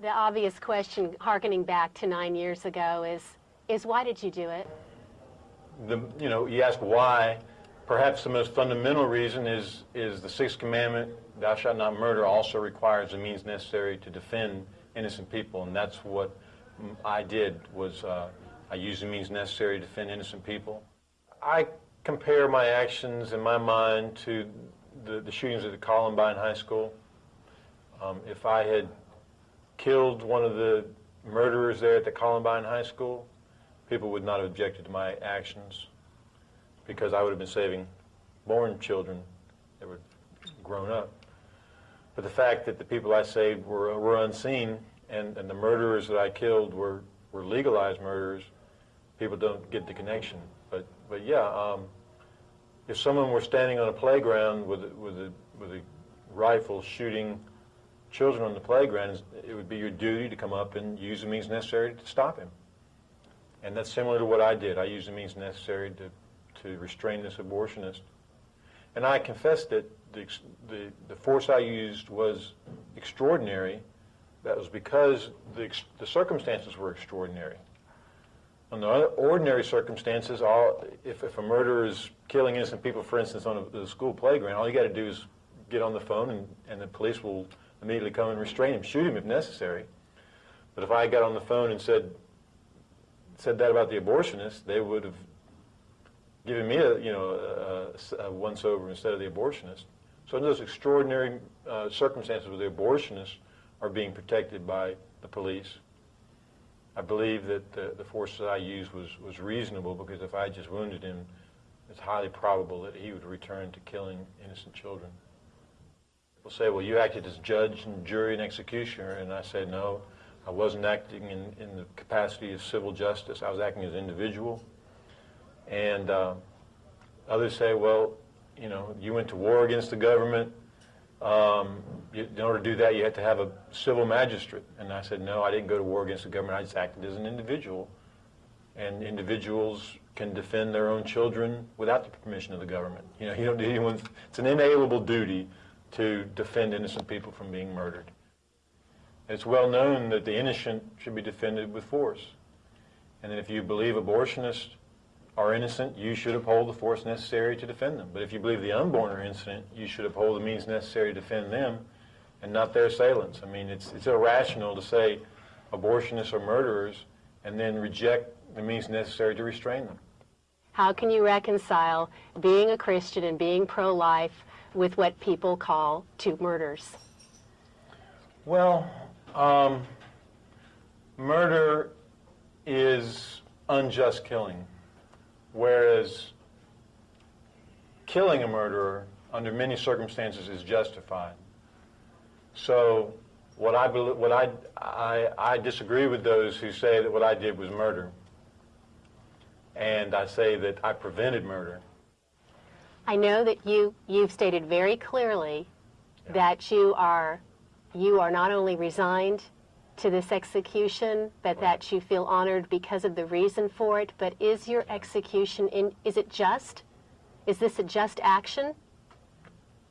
The obvious question, harkening back to nine years ago, is, is why did you do it? The, you know, you ask why. Perhaps the most fundamental reason is, is the Sixth Commandment, thou shalt not murder, also requires the means necessary to defend innocent people, and that's what I did, was uh, I used the means necessary to defend innocent people. I compare my actions in my mind to the, the shootings at the Columbine High School. Um, if I had killed one of the murderers there at the Columbine High School, people would not have objected to my actions because I would have been saving born children that were grown up. But the fact that the people I saved were, were unseen and, and the murderers that I killed were, were legalized murderers, people don't get the connection. But, but yeah, um, if someone were standing on a playground with, with, a, with a rifle shooting children on the playground, it would be your duty to come up and use the means necessary to stop him. And that's similar to what I did. I used the means necessary to, to restrain this abortionist. And I confess that the, the, the force I used was extraordinary. That was because the, the circumstances were extraordinary. Under ordinary circumstances, all, if, if a murderer is killing innocent people, for instance, on a, the school playground, all you got to do is get on the phone and, and the police will immediately come and restrain him, shoot him if necessary. But if I got on the phone and said, said that about the abortionist, they would have given me a, you know, a, a once-over instead of the abortionist. So in those extraordinary uh, circumstances where the abortionists are being protected by the police, I believe that the, the force that I used was, was reasonable because if I just wounded him, it's highly probable that he would return to killing innocent children. People say, well, you acted as judge and jury and executioner, and I say, no, I wasn't acting in, in the capacity of civil justice. I was acting as an individual. And uh, others say, well, you know, you went to war against the government. Um, you, in order to do that, you had to have a civil magistrate. And I said, no, I didn't go to war against the government. I just acted as an individual. And individuals can defend their own children without the permission of the government. You know, you don't need anyone. It's an inalienable duty to defend innocent people from being murdered. It's well known that the innocent should be defended with force. And that if you believe abortionists are innocent, you should uphold the force necessary to defend them. But if you believe the unborn are innocent, you should uphold the means necessary to defend them and not their assailants. I mean, it's, it's irrational to say abortionists are murderers and then reject the means necessary to restrain them. How can you reconcile being a Christian and being pro-life with what people call two murders? Well, um, murder is unjust killing. Whereas killing a murderer under many circumstances is justified. So what I, what I, I, I disagree with those who say that what I did was murder. And I say that I prevented murder. I know that you, you've stated very clearly yeah. that you are, you are not only resigned to this execution, but that you feel honored because of the reason for it. But is your execution in? Is it just? Is this a just action?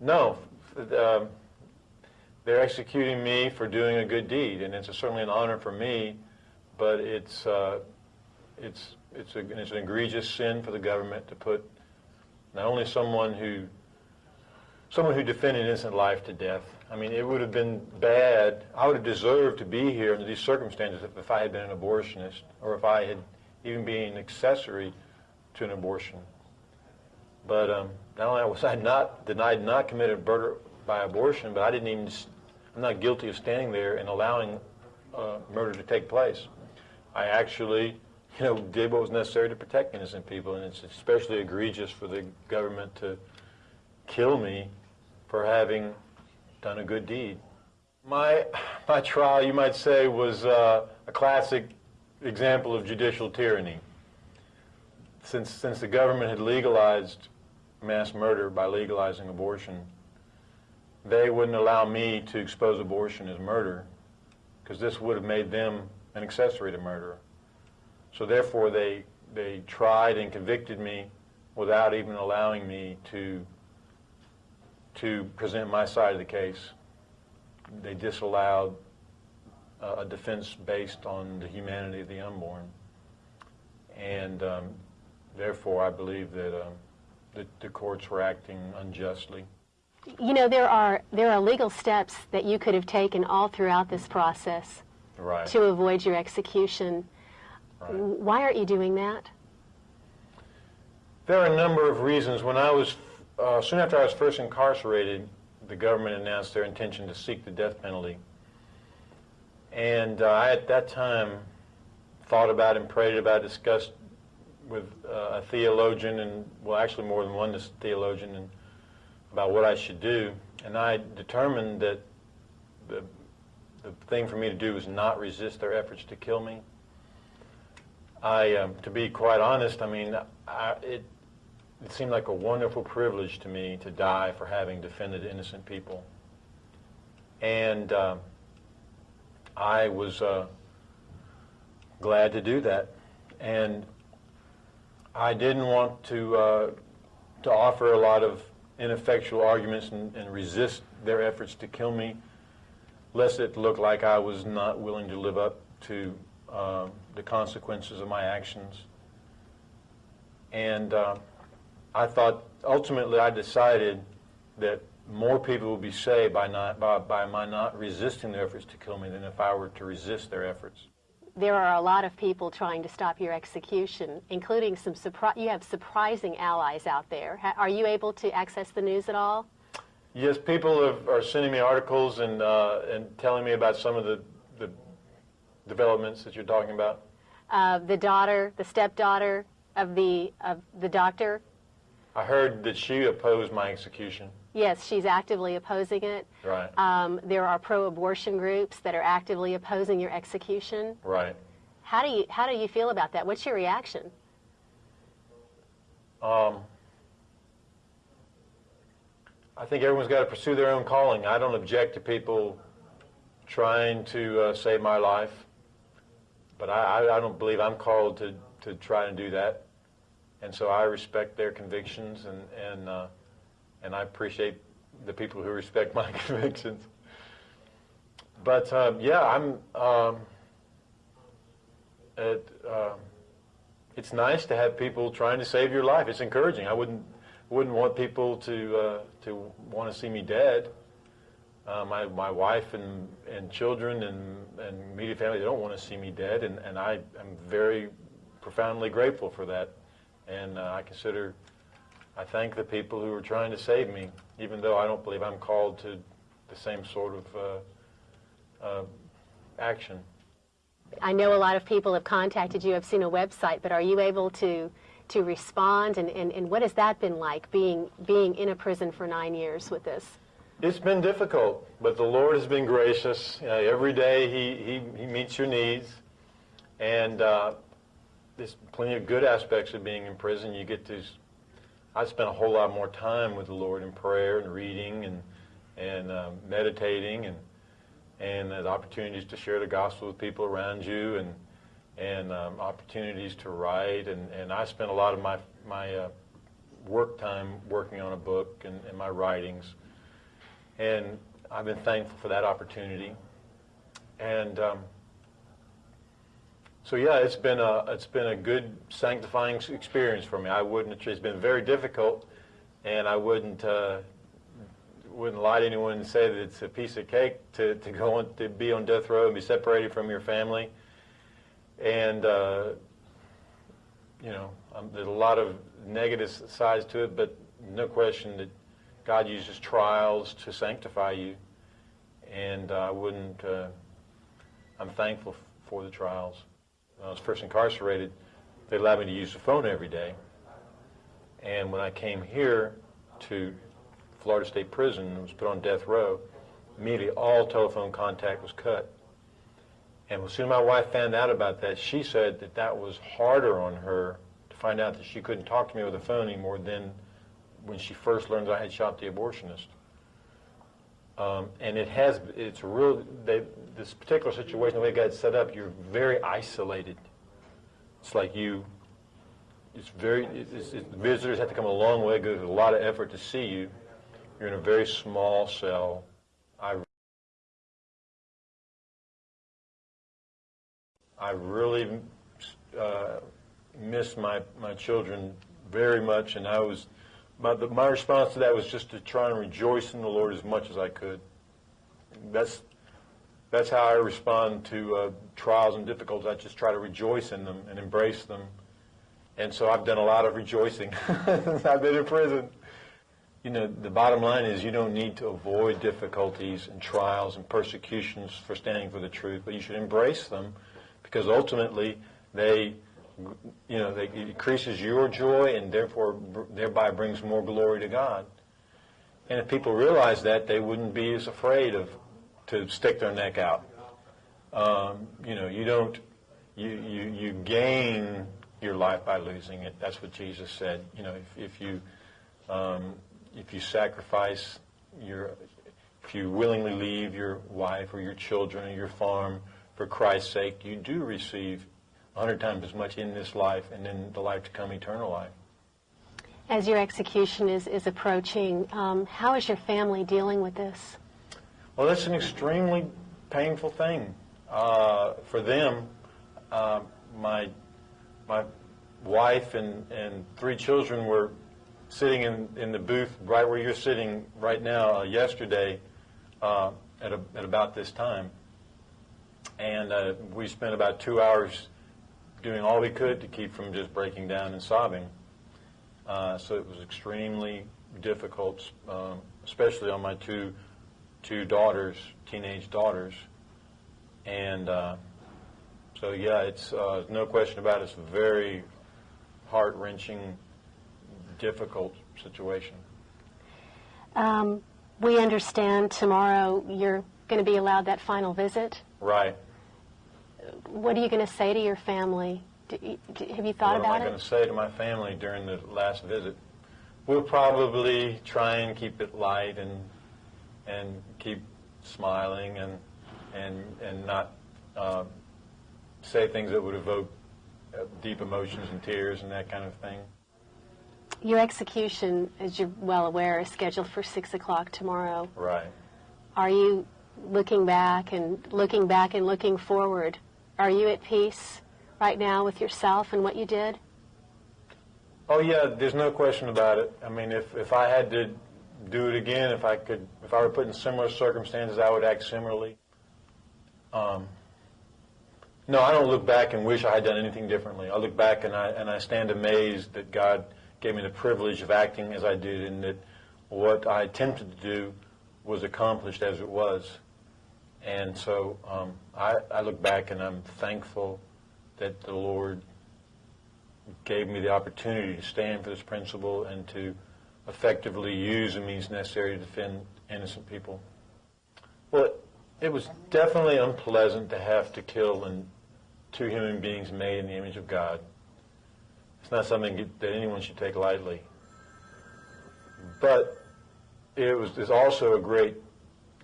No, um, they're executing me for doing a good deed, and it's a, certainly an honor for me. But it's uh, it's it's, a, it's an egregious sin for the government to put not only someone who someone who defended innocent life to death. I mean, it would have been bad. I would have deserved to be here under these circumstances if, if I had been an abortionist or if I had even been an accessory to an abortion. But um, not only was I not denied not committed murder by abortion, but I didn't even, I'm not guilty of standing there and allowing uh, murder to take place. I actually, you know, did what was necessary to protect innocent people, and it's especially egregious for the government to kill me for having done a good deed. My, my trial, you might say, was uh, a classic example of judicial tyranny. Since, since the government had legalized mass murder by legalizing abortion, they wouldn't allow me to expose abortion as murder because this would have made them an accessory to murder. So therefore, they, they tried and convicted me without even allowing me to to present my side of the case. They disallowed a a defense based on the humanity of the unborn. And um, therefore, I believe that um, the, the courts were acting unjustly. You know, there are, there are legal steps that you could have taken all throughout this process Right. to avoid your execution. Right. Why aren't you doing that? There are a number of reasons. When I was, uh, soon after I was first incarcerated, the government announced their intention to seek the death penalty. And uh, I, at that time, thought about and prayed about, discussed with uh, a theologian, and well, actually more than one theologian, and about what I should do. And I determined that the, the thing for me to do was not resist their efforts to kill me. I, um, to be quite honest, I mean, I, it, it seemed like a wonderful privilege to me to die for having defended innocent people. And um, I was uh, glad to do that. And I didn't want to, uh, to offer a lot of ineffectual arguments and, and resist their efforts to kill me, lest it looked like I was not willing to live up to um, the consequences of my actions. And uh, I thought, ultimately, I decided that more people would be saved by, not, by, by my not resisting their efforts to kill me than if I were to resist their efforts. There are a lot of people trying to stop your execution, including some surpri- you have surprising allies out there. Ha- are you able to access the news at all? Yes, people have, are sending me articles and, uh, and telling me about some of the developments that you're talking about. Uh, the daughter, the stepdaughter of the of the doctor. I heard that she opposed my execution. Yes, she's actively opposing it. Right, Um, there are pro-abortion groups that are actively opposing your execution. right. How do you how do you feel about that? What's your reaction? Um, I think everyone's got to pursue their own calling. I don't object to people trying to uh, save my life, but I, I, don't believe I'm called to, to try and do that. And so I respect their convictions, and and uh, and I appreciate the people who respect my convictions. But um, yeah, I'm. Um, it, um, it's nice to have people trying to save your life. It's encouraging. I wouldn't wouldn't want people to uh, to want to see me dead. Uh, my my wife and and children and and immediate family they don't want to see me dead, and and I am very profoundly grateful for that, and uh, I consider. I thank the people who are trying to save me, even though I don't believe I'm called to the same sort of uh, uh, action. I know a lot of people have contacted you. I've seen a website, but are you able to to respond? And, and, and what has that been like being being in a prison for nine years with this? It's been difficult, but the Lord has been gracious. Uh, every day he, he, he meets your needs. And uh, there's plenty of good aspects of being in prison. You get to, I spent a whole lot more time with the Lord in prayer and reading and, and uh, meditating and, and opportunities to share the gospel with people around you and, and um, opportunities to write. And, and I spent a lot of my, my uh, work time working on a book and, and my writings. And I've been thankful for that opportunity. And um, so yeah, it's been a it's been a good sanctifying experience for me. I wouldn't. It's been very difficult, and I wouldn't uh, wouldn't lie to anyone and say that it's a piece of cake to, to go on to be on death row and be separated from your family. And uh, you know, um, there's a lot of negative sides to it, but no question that God uses trials to sanctify you, and I wouldn't. Uh, I'm thankful for the trials. When I was first incarcerated, they allowed me to use the phone every day, and when I came here to Florida State Prison and was put on death row, immediately all telephone contact was cut. And as soon as my wife found out about that, she said that that was harder on her to find out that she couldn't talk to me over the phone anymore than when she first learned that I had shot the abortionist. Um, and it has, it's real, they, this particular situation, the way it got set up, you're very isolated. It's like you, it's very, it's, it's, visitors have to come a long way, go to a lot of effort to see you. You're in a very small cell. I I really uh, miss my, my children very much, and I was my, the, my response to that was just to try and rejoice in the Lord as much as I could. That's that's how I respond to uh, trials and difficulties. I just try to rejoice in them and embrace them. And so I've done a lot of rejoicing. I've been in prison. You know, the bottom line is you don't need to avoid difficulties and trials and persecutions for standing for the truth, but you should embrace them because ultimately they, you know, they, it increases your joy and therefore thereby brings more glory to God. And if people realize that, they wouldn't be as afraid of to stick their neck out. Um, you know, you don't, you, you, you gain your life by losing it. That's what Jesus said. You know, if, if you, um, if you sacrifice your, if you willingly leave your wife or your children or your farm for Christ's sake, you do receive a hundred times as much in this life and in the life to come, eternal life. As your execution is, is approaching, um, how is your family dealing with this? Well, that's an extremely painful thing uh, for them. Uh, my my wife and, and three children were sitting in, in the booth right where you're sitting right now uh, yesterday uh, at, a, at about this time. And uh, we spent about two hours doing all we could to keep from just breaking down and sobbing. Uh, so it was extremely difficult, um, especially on my two two daughters, teenage daughters, and uh, so yeah, it's uh, no question about it. It's a very heart wrenching, difficult situation. Um, we understand tomorrow you're going to be allowed that final visit. Right. What are you going to say to your family? Do do, have you thought what about am I it? going to say to my family during the last visit? We'll probably try and keep it light and and keep smiling and and and not uh, say things that would evoke uh, deep emotions and tears and that kind of thing. Your execution, as you're well aware, is scheduled for six o'clock tomorrow. Right. Are you looking back and looking back and looking forward? Are you at peace right now with yourself and what you did? Oh yeah, there's no question about it. I mean, if if I had to do it again, if I could, if I were put in similar circumstances, I would act similarly. Um, no, I don't look back and wish I had done anything differently. I look back and I and I stand amazed that God gave me the privilege of acting as I did, and that what I attempted to do was accomplished as it was. And so um, I, I look back and I'm thankful that the Lord gave me the opportunity to stand for this principle and to effectively use the means necessary to defend innocent people. Well, it was definitely unpleasant to have to kill and two human beings made in the image of God. It's not something that anyone should take lightly. But it was also a great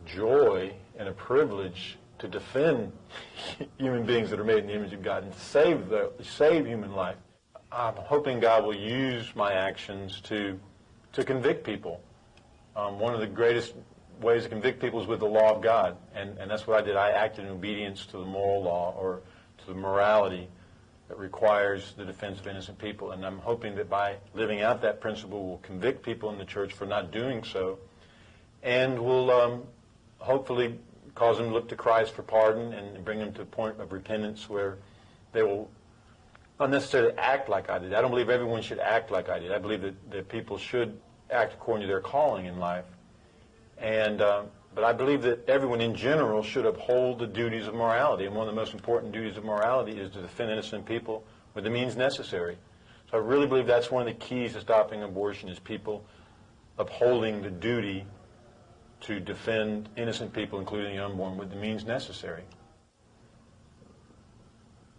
joy and a privilege to defend human beings that are made in the image of God and save the save human life. I'm hoping God will use my actions to to convict people. Um, one of the greatest ways to convict people is with the law of God, and, and that's what I did. I acted in obedience to the moral law or to the morality that requires the defense of innocent people. And I'm hoping that by living out that principle, we'll convict people in the church for not doing so, and will um, hopefully cause them to look to Christ for pardon and bring them to a point of repentance where they will not necessarily act like I did. I don't believe everyone should act like I did. I believe that, that people should act according to their calling in life. And, um, but I believe that everyone in general should uphold the duties of morality. And one of the most important duties of morality is to defend innocent people with the means necessary. So I really believe that's one of the keys to stopping abortion is people upholding the duty to defend innocent people, including the unborn, with the means necessary.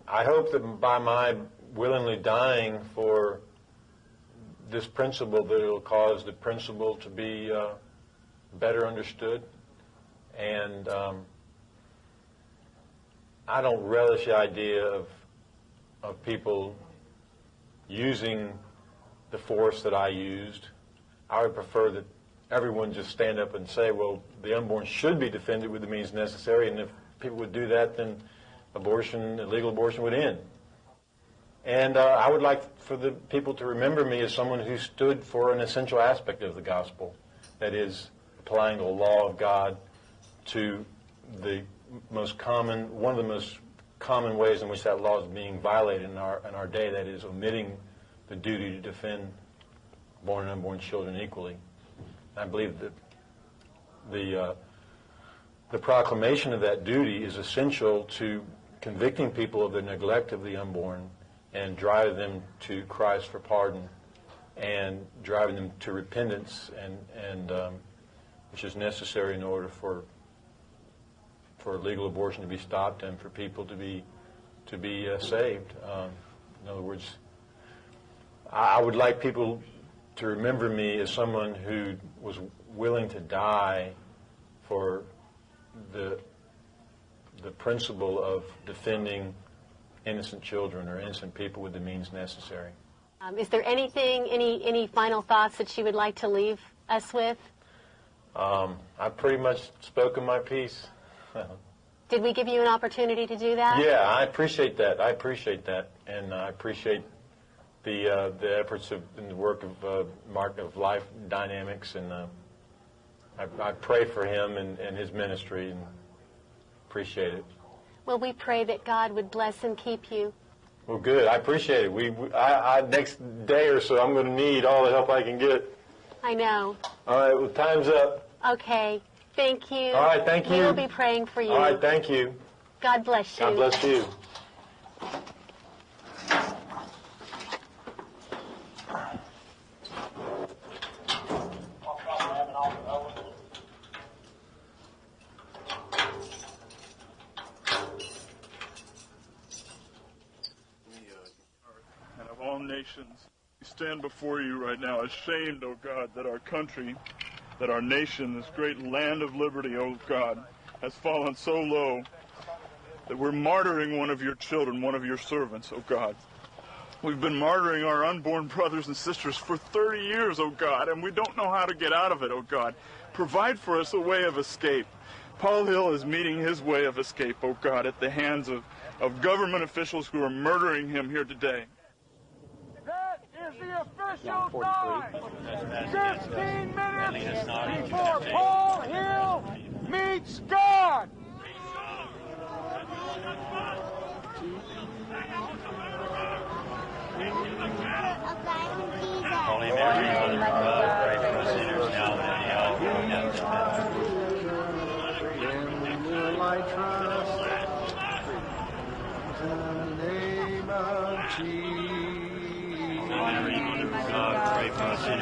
I hope that by my willingly dying for this principle, that it'll cause the principle to be uh, better understood. And um, I don't relish the idea of of people using the force that I used. I would prefer that everyone just stand up and say, well, the unborn should be defended with the means necessary, and if people would do that, then abortion, illegal abortion would end. And uh, I would like for the people to remember me as someone who stood for an essential aspect of the gospel, that is, applying the law of God to the most common, one of the most common ways in which that law is being violated in our in our day, that is, omitting the duty to defend born and unborn children equally. I believe that the uh, the proclamation of that duty is essential to convicting people of their neglect of the unborn and driving them to Christ for pardon and driving them to repentance and and um, which is necessary in order for for legal abortion to be stopped and for people to be to be uh, saved. Um, in other words, I, I would like people to remember me as someone who was willing to die for the the principle of defending innocent children or innocent people with the means necessary. Um, is there anything, any, any final thoughts that you would like to leave us with? Um, I've pretty much spoken my piece. Did we give you an opportunity to do that? Yeah, I appreciate that. I appreciate that, and I appreciate the uh, the efforts of and the work of uh, Mark of Life Dynamics, and uh, I, I pray for him and, and his ministry, and appreciate it. Well, we pray that God would bless and keep you. Well, good. I appreciate it. We, we I, I next day or so, I'm going to need all the help I can get. I know. All right. Well, time's up. Okay. Thank you. All right, thank you. We'll be praying for you. All right. Thank you. God bless you. God bless you. Nations. We stand before you right now ashamed, O God, that our country, that our nation, this great land of liberty, O God, has fallen so low that we're martyring one of your children, one of your servants, O God. We've been martyring our unborn brothers and sisters for 30 years, O God, and we don't know how to get out of it, O God. Provide for us a way of escape. Paul Hill is meeting his way of escape, O God, at the hands of, of government officials who are murdering him here today. That is the official time. 15 minutes before Paul Hill meets God. Holy Mary, Mother of God, pray for us sinners now and at the hour of our death. In your light trust, in the name of Jesus. Mary, Mother of God, pray for us